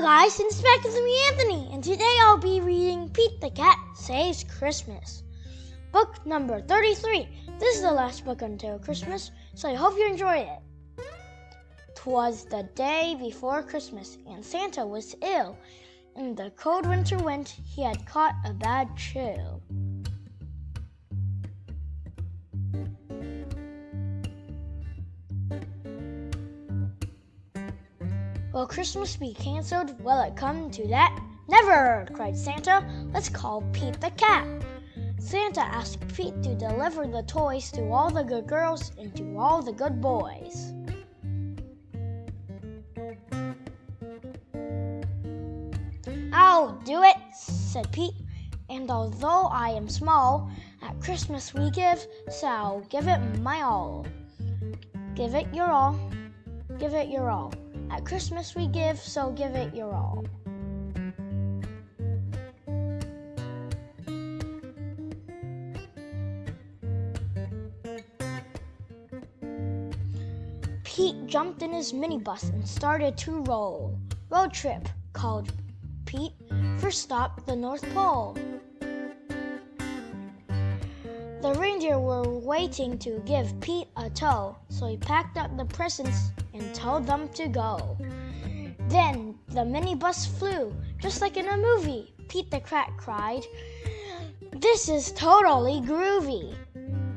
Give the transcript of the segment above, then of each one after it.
Hello guys, it's back with me Anthony, and today I'll be reading Pete the Cat Saves Christmas. Book number 33. This is the last book until Christmas, so I hope you enjoy it. Twas the day before Christmas, and Santa was ill. In the cold winter wind, he had caught a bad chill. Will Christmas be canceled? Will it come to that? Never! cried Santa. Let's call Pete the cat. Santa asked Pete to deliver the toys to all the good girls and to all the good boys. I'll do it, said Pete. And although I am small, at Christmas we give, so I'll give it my all. Give it your all, give it your all. At Christmas we give, so give it your all. Pete jumped in his minibus and started to roll. Road trip, called Pete. First stop, the North Pole. Reindeer were waiting to give Pete a tow, so he packed up the presents and told them to go. Then the minibus flew, just like in a movie. Pete the Cat cried, This is totally groovy.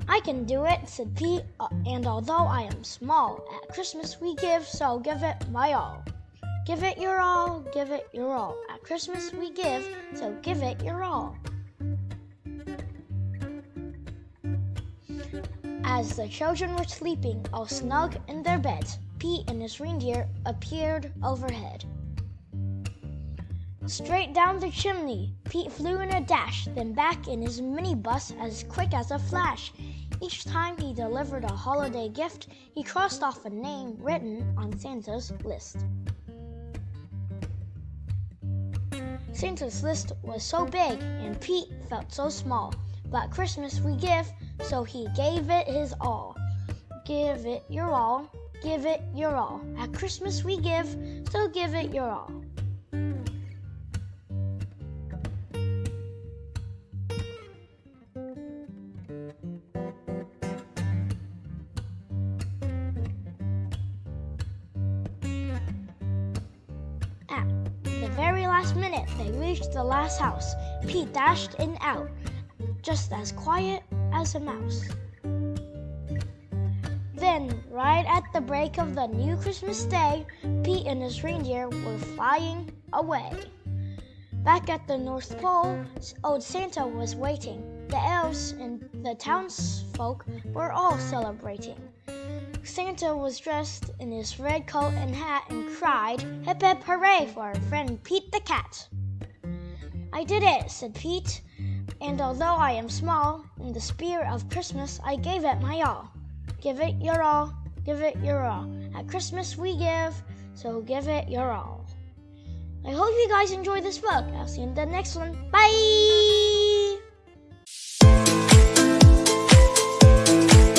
I can do it, said Pete, uh, and although I am small, at Christmas we give, so give it my all. Give it your all, give it your all. At Christmas we give, so give it your all. As the children were sleeping all snug in their beds, Pete and his reindeer appeared overhead. Straight down the chimney, Pete flew in a dash, then back in his minibus as quick as a flash. Each time he delivered a holiday gift, he crossed off a name written on Santa's list. Santa's list was so big and Pete felt so small, but Christmas we give, so he gave it his all. Give it your all, give it your all. At Christmas we give, so give it your all. At the very last minute, they reached the last house. Pete dashed in out, just as quiet as a mouse. Then, right at the break of the new Christmas day, Pete and his reindeer were flying away. Back at the North Pole, old Santa was waiting. The elves and the townsfolk were all celebrating. Santa was dressed in his red coat and hat and cried, Hip hip hooray for our friend Pete the Cat. I did it, said Pete, and although I am small, in the spirit of Christmas I gave it my all. Give it your all, give it your all. At Christmas we give, so give it your all. I hope you guys enjoyed this book. I'll see you in the next one. Bye!